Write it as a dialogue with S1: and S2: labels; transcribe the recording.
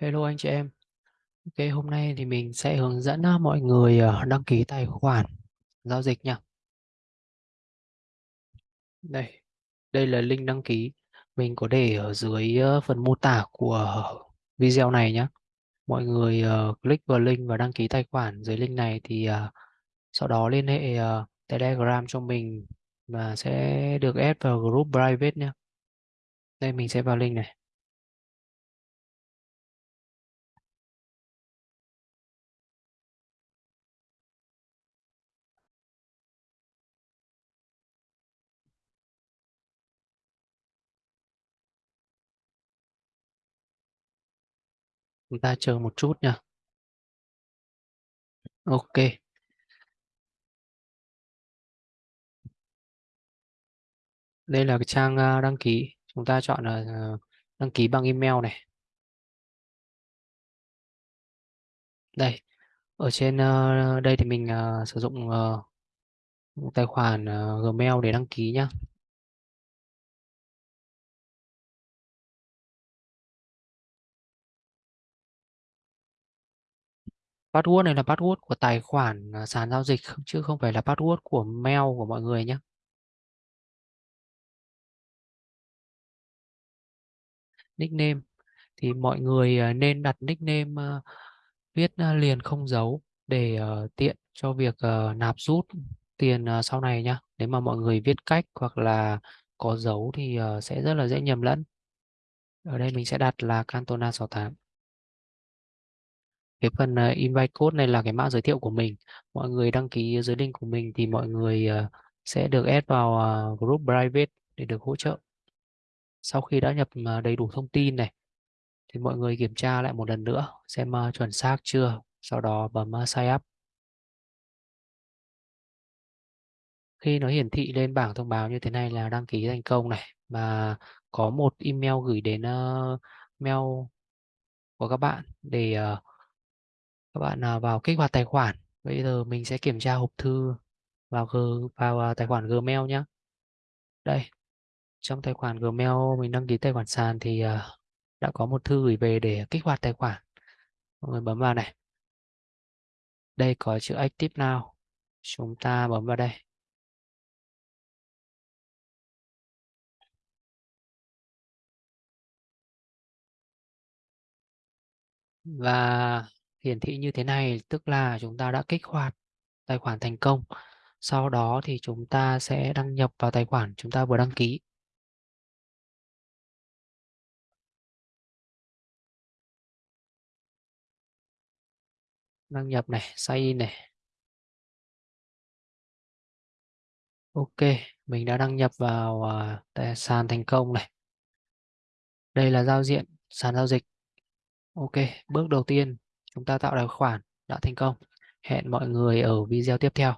S1: Hello anh chị em. Ok, hôm nay thì mình sẽ hướng dẫn mọi người ờ, đăng ký tài khoản giao dịch nha. Đây, đây là link đăng ký. Mình có để ở dưới phần mô tả của video này nhé. Mọi người ờ, click vào link và đăng ký tài khoản dưới link này thì ờ, sau đó liên hệ Telegram cho mình và sẽ được add vào group private nhé. Đây mình sẽ vào link này. Chúng ta chờ một chút nha. Ok. Đây là cái trang à, đăng ký. Chúng ta chọn là à, đăng ký bằng email này. Đây, ở trên à, đây thì mình sử dụng ờ, tài khoản Gmail để đăng ký nhé. Password này là password của tài khoản à, sàn giao dịch chứ không phải là password của mail của mọi người nhé. Nickname thì mọi người à, nên đặt nickname à, viết liền không dấu để tiện cho việc nạp rút tiền sau này nhé. Nếu mà mọi người viết cách hoặc là có dấu thì sẽ rất là dễ nhầm lẫn. Ở đây mình sẽ đặt là Cantona 68 cái phần uh, invite code này là cái mã giới thiệu của mình. Mọi người đăng ký dưới link của mình thì mọi người uh, sẽ được add vào uh, group private để được hỗ trợ. Sau khi đã nhập uh, đầy đủ thông tin này thì mọi người kiểm tra lại một lần nữa xem uh, chuẩn xác chưa sau đó bấm uh, sign up. Khi nó hiển thị lên bảng thông báo như thế này là đăng ký thành công này và có một email gửi đến uh, mail của các bạn để uh, các bạn à, vào kích hoạt tài khoản. Bây giờ mình sẽ kiểm tra hộp thư vào G, vào à, tài khoản Gmail nhé đây, trong tài khoản Gmail mình đăng ký tài khoản sàn thì à, đã có một thư gửi về để kích hoạt tài khoản. Mọi người bấm vào này. Đây, có chữ Active Now. Chúng ta bấm vào đây. Và hiển thị như thế này tức là chúng ta đã kích hoạt tài khoản thành công sau đó thì chúng ta sẽ đăng nhập vào tài khoản chúng ta vừa đăng ký. Đăng nhập này sign in này. Ok mình đã đăng nhập vào uh, sàn thành công này. Đây là giao diện sàn giao dịch. Ok bước đầu tiên chúng ta tạo tài khoản đã thành công. Hẹn mọi người ở video tiếp theo.